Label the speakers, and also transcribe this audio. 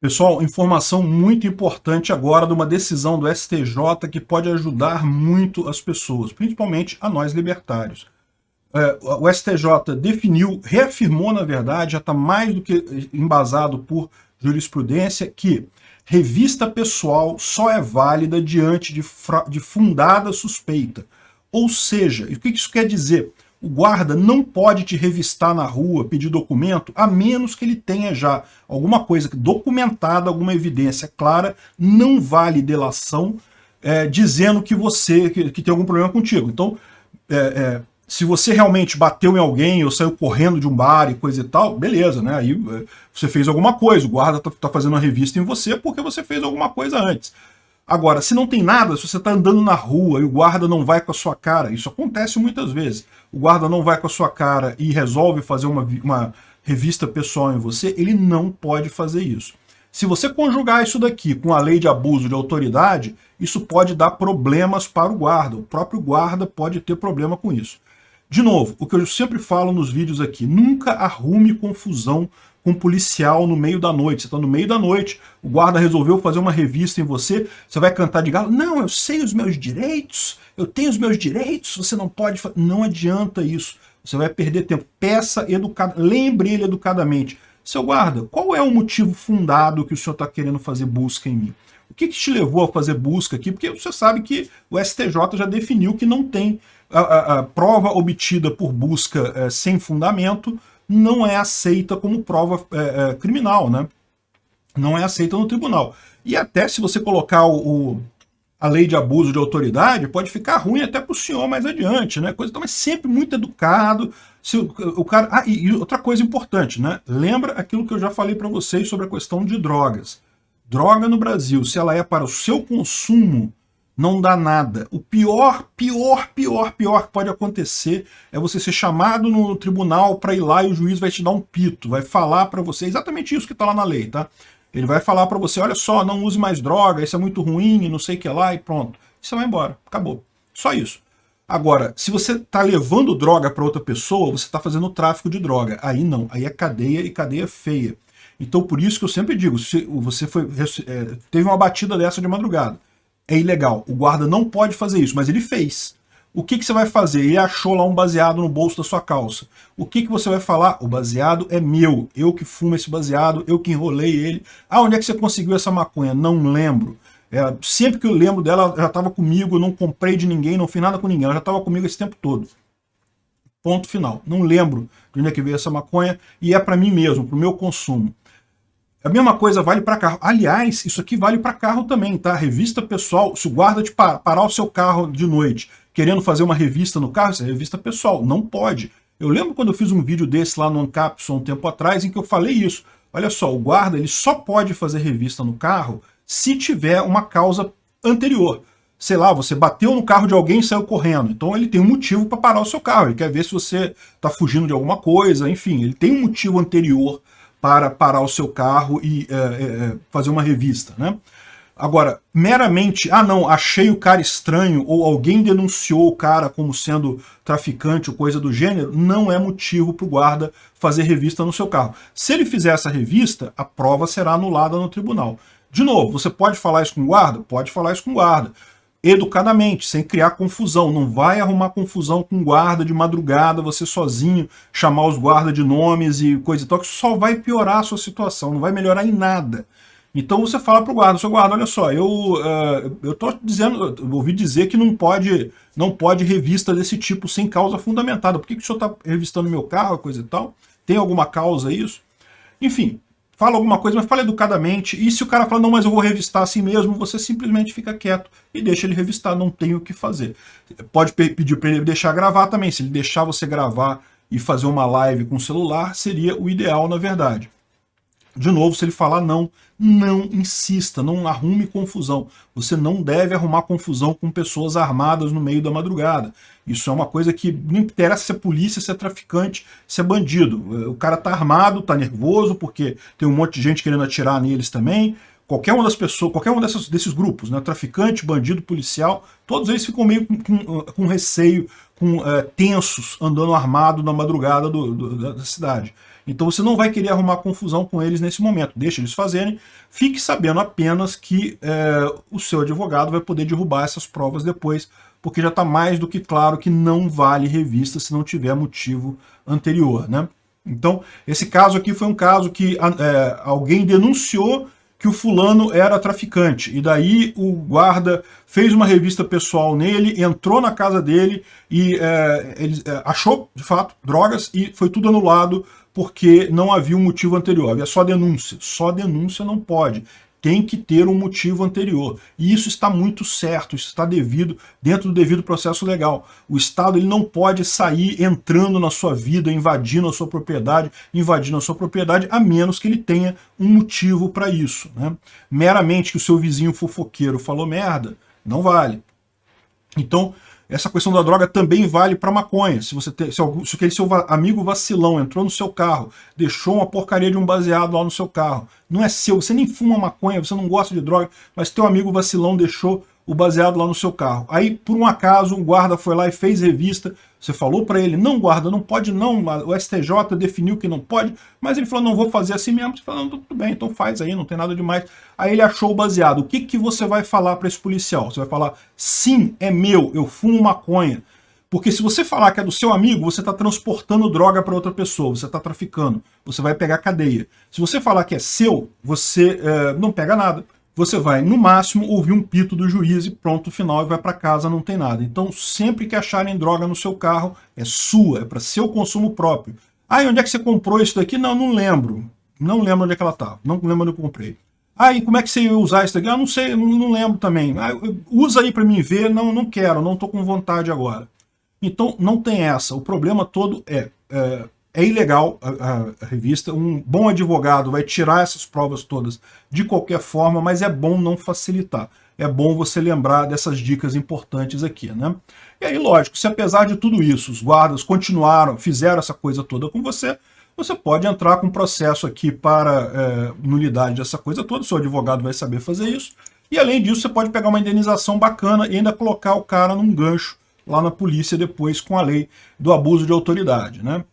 Speaker 1: Pessoal, informação muito importante agora de uma decisão do STJ que pode ajudar muito as pessoas, principalmente a nós libertários. É, o STJ definiu, reafirmou na verdade, já está mais do que embasado por jurisprudência, que revista pessoal só é válida diante de, de fundada suspeita. Ou seja, o que isso quer dizer? O guarda não pode te revistar na rua, pedir documento, a menos que ele tenha já alguma coisa documentada, alguma evidência clara, não vale delação, é, dizendo que você que, que, tem algum problema contigo. Então, é, é, se você realmente bateu em alguém ou saiu correndo de um bar e coisa e tal, beleza, né? Aí é, você fez alguma coisa, o guarda está tá fazendo uma revista em você porque você fez alguma coisa antes. Agora, se não tem nada, se você está andando na rua e o guarda não vai com a sua cara, isso acontece muitas vezes, o guarda não vai com a sua cara e resolve fazer uma, uma revista pessoal em você, ele não pode fazer isso. Se você conjugar isso daqui com a lei de abuso de autoridade, isso pode dar problemas para o guarda. O próprio guarda pode ter problema com isso. De novo, o que eu sempre falo nos vídeos aqui, nunca arrume confusão com um policial no meio da noite. Você está no meio da noite, o guarda resolveu fazer uma revista em você, você vai cantar de galo, não, eu sei os meus direitos, eu tenho os meus direitos, você não pode... Não adianta isso, você vai perder tempo. Peça educado, lembre ele educadamente. Seu guarda, qual é o motivo fundado que o senhor está querendo fazer busca em mim? O que, que, te levou a fazer busca aqui? Porque você sabe que o STJ já definiu que não tem a, a, a prova obtida por busca é, sem fundamento não é aceita como prova é, é, criminal, né? Não é aceita no tribunal. E até se você colocar o, o a lei de abuso de autoridade, pode ficar ruim até para o senhor mais adiante, né? Coisa, então, mas sempre muito educado. Se o, o cara... Ah, e, e, outra coisa importante, né? Lembra aquilo que eu já falei para vocês sobre a questão de drogas. Droga no Brasil, se ela é para o seu consumo, não dá nada. O pior, pior, pior, pior que pode acontecer é você ser chamado no tribunal para ir lá e o juiz vai te dar um pito, vai falar para você, exatamente isso que está lá na lei, tá? Ele vai falar para você, olha só, não use mais droga, isso é muito ruim, não sei o que lá, e pronto. Você vai embora, acabou. Só isso. Agora, se você está levando droga para outra pessoa, você está fazendo tráfico de droga. Aí não, aí é cadeia e cadeia feia. Então por isso que eu sempre digo, se você foi, é, teve uma batida dessa de madrugada, é ilegal. O guarda não pode fazer isso, mas ele fez. O que, que você vai fazer? Ele achou lá um baseado no bolso da sua calça. O que, que você vai falar? O baseado é meu. Eu que fumo esse baseado, eu que enrolei ele. Ah, onde é que você conseguiu essa maconha? Não lembro. É, sempre que eu lembro dela, ela já estava comigo, eu não comprei de ninguém, não fiz nada com ninguém. Ela já estava comigo esse tempo todo. Ponto final. Não lembro de onde é que veio essa maconha e é para mim mesmo, para o meu consumo. A mesma coisa vale para carro. Aliás, isso aqui vale para carro também, tá? Revista pessoal, se o guarda te par parar o seu carro de noite querendo fazer uma revista no carro, isso é revista pessoal, não pode. Eu lembro quando eu fiz um vídeo desse lá no Ancapson um tempo atrás, em que eu falei isso. Olha só, o guarda ele só pode fazer revista no carro se tiver uma causa anterior. Sei lá, você bateu no carro de alguém e saiu correndo. Então ele tem um motivo para parar o seu carro. Ele quer ver se você está fugindo de alguma coisa, enfim, ele tem um motivo anterior para parar o seu carro e é, é, fazer uma revista, né? Agora, meramente, ah não, achei o cara estranho ou alguém denunciou o cara como sendo traficante ou coisa do gênero, não é motivo para o guarda fazer revista no seu carro. Se ele fizer essa revista, a prova será anulada no tribunal. De novo, você pode falar isso com o guarda? Pode falar isso com o guarda educadamente, sem criar confusão. Não vai arrumar confusão com guarda de madrugada, você sozinho, chamar os guardas de nomes e coisa e tal, que só vai piorar a sua situação, não vai melhorar em nada. Então você fala para o guarda, seu guarda, olha só, eu uh, eu dizendo, eu ouvi dizer que não pode, não pode revista desse tipo sem causa fundamentada. Por que, que o senhor está revistando meu carro, coisa e tal? Tem alguma causa isso? Enfim, fala alguma coisa, mas fala educadamente. E se o cara fala, não, mas eu vou revistar assim mesmo, você simplesmente fica quieto e deixa ele revistar, não tem o que fazer. Pode pedir para ele deixar gravar também. Se ele deixar você gravar e fazer uma live com o celular, seria o ideal, na verdade. De novo, se ele falar não, não insista, não arrume confusão. Você não deve arrumar confusão com pessoas armadas no meio da madrugada. Isso é uma coisa que não interessa se é polícia, se é traficante, se é bandido. O cara tá armado, tá nervoso, porque tem um monte de gente querendo atirar neles também. Qualquer uma das pessoas, qualquer um dessas, desses grupos, né, traficante, bandido, policial, todos eles ficam meio com, com, com receio, com é, tensos, andando armado na madrugada do, do, da cidade. Então você não vai querer arrumar confusão com eles nesse momento. Deixa eles fazerem. Fique sabendo apenas que é, o seu advogado vai poder derrubar essas provas depois, porque já está mais do que claro que não vale revista se não tiver motivo anterior. Né? Então, esse caso aqui foi um caso que é, alguém denunciou que o fulano era traficante. E daí o guarda fez uma revista pessoal nele, entrou na casa dele e é, ele é, achou, de fato, drogas e foi tudo anulado porque não havia um motivo anterior, havia só denúncia. Só denúncia não pode tem que ter um motivo anterior. E isso está muito certo, isso está devido, dentro do devido processo legal. O Estado ele não pode sair entrando na sua vida, invadindo a sua propriedade, invadindo a sua propriedade, a menos que ele tenha um motivo para isso. Né? Meramente que o seu vizinho fofoqueiro falou merda, não vale. Então, essa questão da droga também vale para maconha. Se você tem, se, algum, se aquele seu amigo vacilão entrou no seu carro, deixou uma porcaria de um baseado lá no seu carro, não é seu, você nem fuma maconha, você não gosta de droga, mas teu amigo vacilão deixou o baseado lá no seu carro. Aí, por um acaso, um guarda foi lá e fez revista, você falou para ele, não guarda, não pode não, o STJ definiu que não pode, mas ele falou, não vou fazer assim mesmo. Você falou, tudo bem, então faz aí, não tem nada demais. Aí ele achou o baseado. O que, que você vai falar para esse policial? Você vai falar, sim, é meu, eu fumo maconha. Porque se você falar que é do seu amigo, você está transportando droga para outra pessoa, você está traficando, você vai pegar cadeia. Se você falar que é seu, você é, não pega nada você vai, no máximo, ouvir um pito do juiz e pronto, final, e vai para casa, não tem nada. Então, sempre que acharem droga no seu carro, é sua, é para seu consumo próprio. Ah, onde é que você comprou isso daqui? Não, não lembro. Não lembro onde é que ela estava. Não lembro onde eu comprei. Ah, e como é que você ia usar isso daqui? Ah, não sei, não, não lembro também. Ah, usa aí para mim ver. Não, não quero, não estou com vontade agora. Então, não tem essa. O problema todo é, é é ilegal a, a, revista, um bom advogado vai tirar essas provas todas de qualquer forma, mas é bom não facilitar. É bom você lembrar dessas dicas importantes aqui, né? E aí, lógico, se apesar de tudo isso, os guardas continuaram, fizeram essa coisa toda com você, você pode entrar com um processo aqui para é, nulidade dessa coisa toda, seu advogado vai saber fazer isso, e além disso você pode pegar uma indenização bacana e ainda colocar o cara num gancho lá na polícia depois com a lei do abuso de autoridade, né?